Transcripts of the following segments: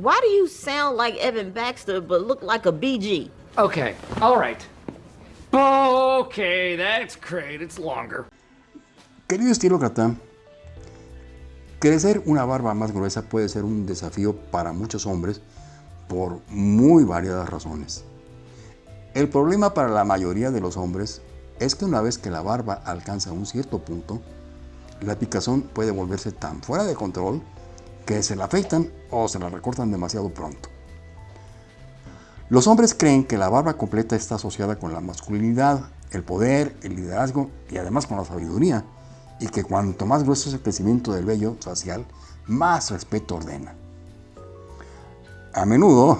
Why do you sound like Evan Baxter but look like a BG? Okay, all right. Okay, that's great. It's longer. Querido estilócrata, crecer una barba más gruesa puede ser un desafío para muchos hombres por muy variadas razones. El problema para la mayoría de los hombres es que una vez que la barba alcanza un cierto punto, la picazón puede volverse tan fuera de control que se la afeitan o se la recortan demasiado pronto. Los hombres creen que la barba completa está asociada con la masculinidad, el poder, el liderazgo y además con la sabiduría, y que cuanto más grueso es el crecimiento del vello facial, más respeto ordena. A menudo,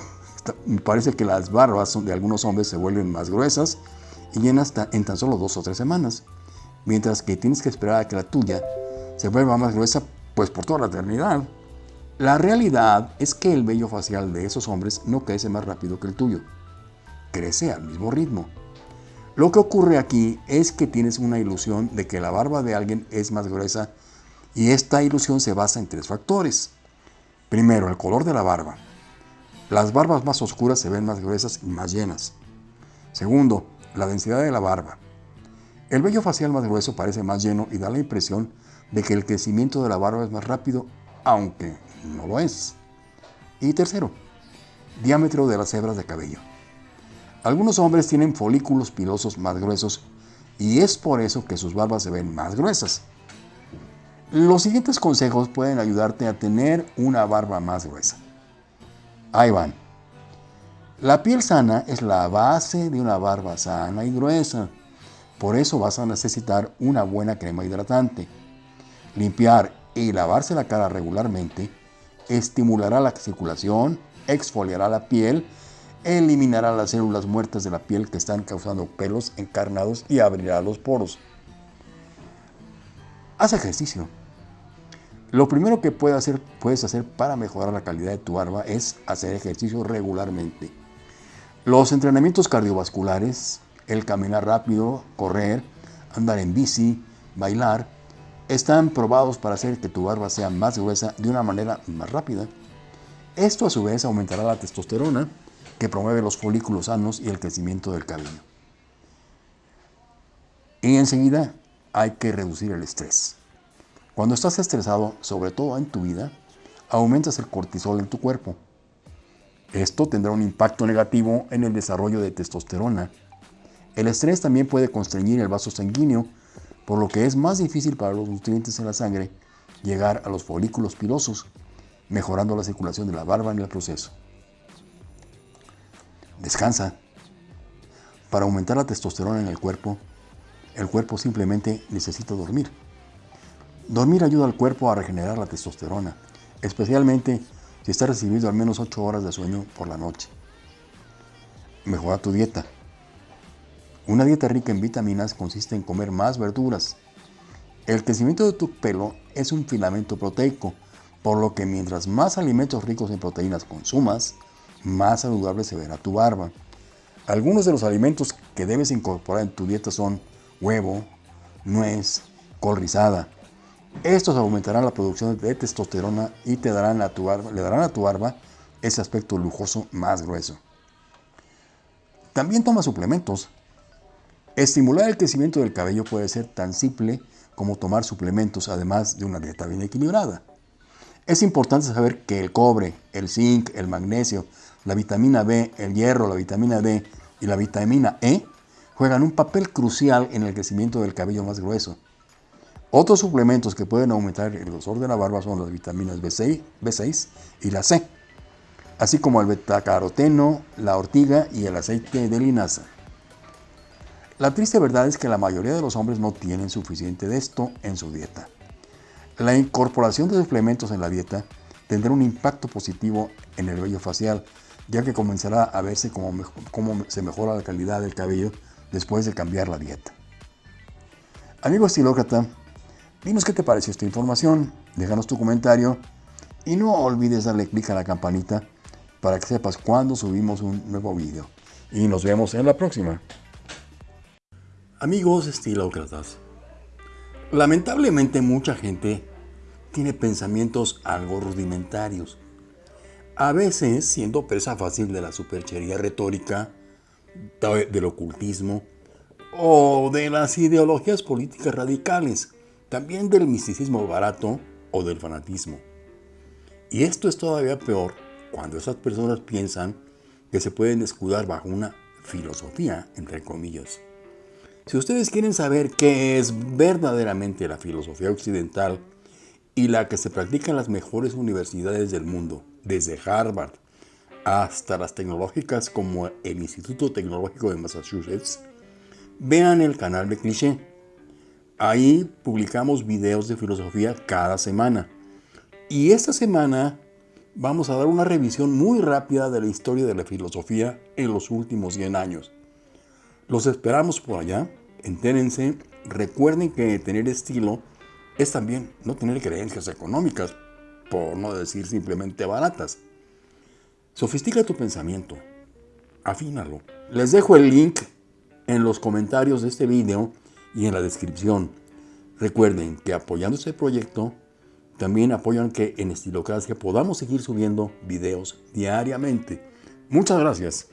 me parece que las barbas de algunos hombres se vuelven más gruesas y llenas en tan solo dos o tres semanas, mientras que tienes que esperar a que la tuya se vuelva más gruesa pues por toda la eternidad. La realidad es que el vello facial de esos hombres no crece más rápido que el tuyo. Crece al mismo ritmo. Lo que ocurre aquí es que tienes una ilusión de que la barba de alguien es más gruesa y esta ilusión se basa en tres factores. Primero, el color de la barba. Las barbas más oscuras se ven más gruesas y más llenas. Segundo, la densidad de la barba. El vello facial más grueso parece más lleno y da la impresión de que el crecimiento de la barba es más rápido, aunque no lo es. Y tercero, diámetro de las hebras de cabello. Algunos hombres tienen folículos pilosos más gruesos y es por eso que sus barbas se ven más gruesas. Los siguientes consejos pueden ayudarte a tener una barba más gruesa. Ahí van. La piel sana es la base de una barba sana y gruesa. Por eso vas a necesitar una buena crema hidratante. Limpiar y lavarse la cara regularmente estimulará la circulación, exfoliará la piel, eliminará las células muertas de la piel que están causando pelos encarnados y abrirá los poros. Haz ejercicio. Lo primero que puedes hacer, puedes hacer para mejorar la calidad de tu barba es hacer ejercicio regularmente. Los entrenamientos cardiovasculares, el caminar rápido, correr, andar en bici, bailar, están probados para hacer que tu barba sea más gruesa de una manera más rápida. Esto a su vez aumentará la testosterona, que promueve los folículos sanos y el crecimiento del cabello. Y enseguida hay que reducir el estrés. Cuando estás estresado, sobre todo en tu vida, aumentas el cortisol en tu cuerpo. Esto tendrá un impacto negativo en el desarrollo de testosterona. El estrés también puede constreñir el vaso sanguíneo por lo que es más difícil para los nutrientes en la sangre llegar a los folículos pilosos, mejorando la circulación de la barba en el proceso. Descansa. Para aumentar la testosterona en el cuerpo, el cuerpo simplemente necesita dormir. Dormir ayuda al cuerpo a regenerar la testosterona, especialmente si está recibiendo al menos 8 horas de sueño por la noche. Mejora tu dieta. Una dieta rica en vitaminas consiste en comer más verduras. El crecimiento de tu pelo es un filamento proteico, por lo que mientras más alimentos ricos en proteínas consumas, más saludable se verá tu barba. Algunos de los alimentos que debes incorporar en tu dieta son huevo, nuez, col rizada. Estos aumentarán la producción de testosterona y te darán a tu barba, le darán a tu barba ese aspecto lujoso más grueso. También toma suplementos. Estimular el crecimiento del cabello puede ser tan simple como tomar suplementos además de una dieta bien equilibrada. Es importante saber que el cobre, el zinc, el magnesio, la vitamina B, el hierro, la vitamina D y la vitamina E juegan un papel crucial en el crecimiento del cabello más grueso. Otros suplementos que pueden aumentar el grosor de la barba son las vitaminas B6, B6 y la C, así como el betacaroteno, la ortiga y el aceite de linaza. La triste verdad es que la mayoría de los hombres no tienen suficiente de esto en su dieta. La incorporación de suplementos en la dieta tendrá un impacto positivo en el vello facial, ya que comenzará a verse cómo, se mejora la calidad del cabello después de cambiar la dieta. Amigo estilócrata, dinos qué te pareció esta información, déjanos tu comentario y no olvides darle clic a la campanita para que sepas cuando subimos un nuevo video. Y nos vemos en la próxima. Amigos estilócratas, lamentablemente mucha gente tiene pensamientos algo rudimentarios. a veces siendo presa fácil de la superchería retórica, del ocultismo o de las ideologías políticas radicales, también del misticismo barato o del fanatismo. Y esto es todavía peor cuando esas personas piensan que se pueden escudar bajo una filosofía, entre comillas. Si ustedes quieren saber qué es verdaderamente la filosofía occidental y la que se practica en las mejores universidades del mundo, desde Harvard hasta las tecnológicas como el Instituto Tecnológico de Massachusetts, vean el canal de Cliché. Ahí publicamos videos de filosofía cada semana. Y esta semana vamos a dar una revisión muy rápida de la historia de la filosofía en los últimos 100 años. Los esperamos por allá, entérense, recuerden que tener estilo es también no tener creencias económicas, por no decir simplemente baratas. Sofistica tu pensamiento, afínalo. Les dejo el link en los comentarios de este video y en la descripción. Recuerden que apoyando este proyecto, también apoyan que en Estilocracia podamos seguir subiendo videos diariamente. Muchas gracias.